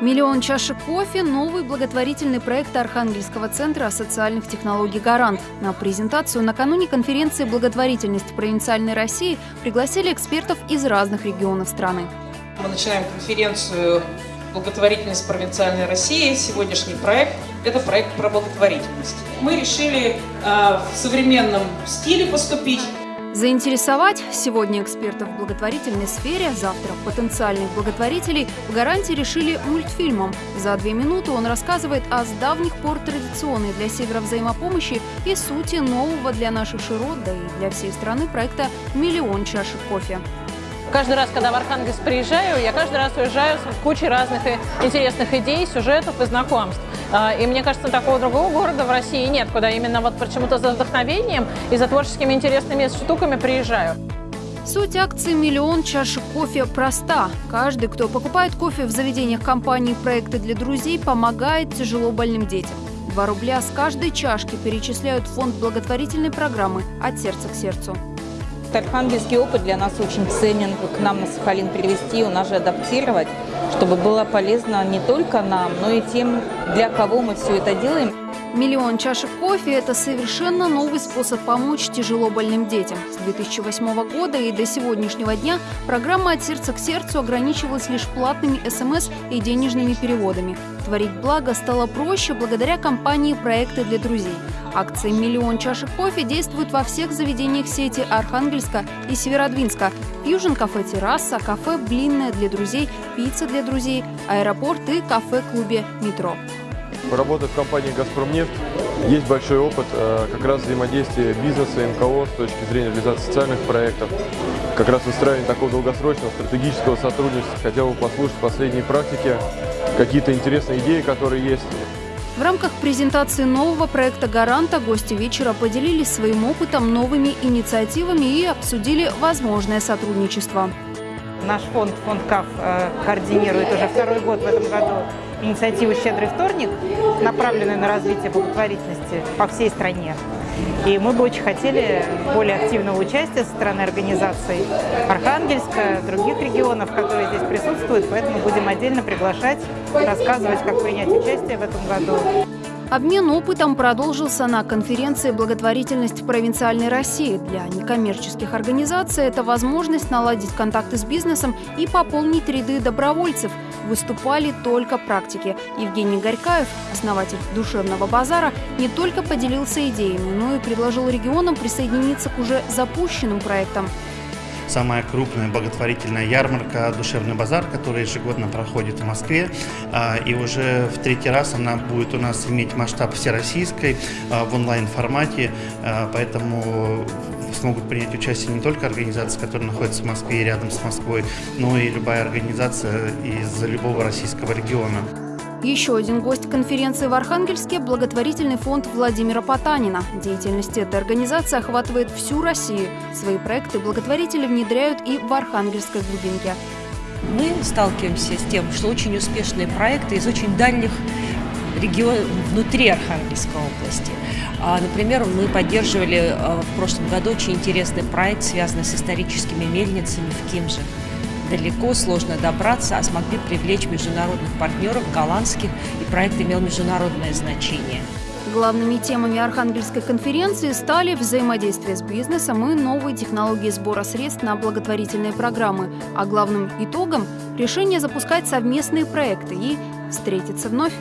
Миллион чашек кофе – новый благотворительный проект Архангельского центра социальных технологий «Гарант». На презентацию накануне конференции «Благотворительность провинциальной России» пригласили экспертов из разных регионов страны. Мы начинаем конференцию «Благотворительность провинциальной России». Сегодняшний проект – это проект про благотворительность. Мы решили э, в современном стиле поступить. Заинтересовать сегодня экспертов в благотворительной сфере, завтра потенциальных благотворителей в гарантии решили мультфильмом. За две минуты он рассказывает о с давних пор традиционной для Севера взаимопомощи и сути нового для наших широт, да и для всей страны проекта «Миллион чашек кофе». Каждый раз, когда в Архангельск приезжаю, я каждый раз уезжаю с кучей разных интересных идей, сюжетов и знакомств. А, и мне кажется, такого другого города в России нет, куда именно вот почему-то за вдохновением и за творческими интересными штуками приезжаю. Суть акции «Миллион чашек кофе» проста. Каждый, кто покупает кофе в заведениях компании «Проекты для друзей», помогает тяжело больным детям. Два рубля с каждой чашки перечисляют фонд благотворительной программы «От сердца к сердцу». Архангельский опыт для нас очень ценен. К нам на Сахалин привезти, у нас же адаптировать, чтобы было полезно не только нам, но и тем, для кого мы все это делаем. Миллион чашек кофе – это совершенно новый способ помочь тяжело больным детям. С 2008 года и до сегодняшнего дня программа «От сердца к сердцу» ограничивалась лишь платными СМС и денежными переводами. Творить благо стало проще благодаря компании «Проекты для друзей». Акция «Миллион чашек кофе» действует во всех заведениях сети Архангельска и Северодвинска. Фьюжн кафе «Терраса», кафе «Блинная для друзей», пицца для друзей, аэропорт и кафе-клубе «Метро». Работая в компании «Газпромнефть» есть большой опыт э, как раз взаимодействия бизнеса и МКО с точки зрения реализации социальных проектов, как раз выстраивания такого долгосрочного стратегического сотрудничества. Хотел бы послушать последние практики, какие-то интересные идеи, которые есть. В рамках презентации нового проекта «Гаранта» гости вечера поделились своим опытом, новыми инициативами и обсудили возможное сотрудничество. Наш фонд, фонд КАФ, э, координирует уже второй год в этом году инициативу «Щедрый вторник», направленную на развитие благотворительности по всей стране. И мы бы очень хотели более активного участия со стороны организаций Архангельска, других регионов, которые здесь присутствуют, поэтому будем отдельно приглашать, рассказывать, как принять участие в этом году. Обмен опытом продолжился на конференции «Благотворительность провинциальной России». Для некоммерческих организаций это возможность наладить контакты с бизнесом и пополнить ряды добровольцев. Выступали только практики. Евгений Горькаев, основатель «Душевного базара», не только поделился идеями, но и предложил регионам присоединиться к уже запущенным проектам самая крупная благотворительная ярмарка «Душевный базар», которая ежегодно проходит в Москве. А, и уже в третий раз она будет у нас иметь масштаб всероссийской а, в онлайн-формате, а, поэтому смогут принять участие не только организации, которые находятся в Москве и рядом с Москвой, но и любая организация из любого российского региона. Еще один гость конференции в Архангельске – благотворительный фонд Владимира Потанина. Деятельность этой организации охватывает всю Россию. Свои проекты благотворители внедряют и в Архангельской глубинке. Мы сталкиваемся с тем, что очень успешные проекты из очень дальних регионов внутри Архангельской области. А, например, мы поддерживали а, в прошлом году очень интересный проект, связанный с историческими мельницами в Кимже далеко, сложно добраться, а смогли привлечь международных партнеров, голландских, и проект имел международное значение. Главными темами Архангельской конференции стали взаимодействие с бизнесом и новые технологии сбора средств на благотворительные программы, а главным итогом – решение запускать совместные проекты и встретиться вновь.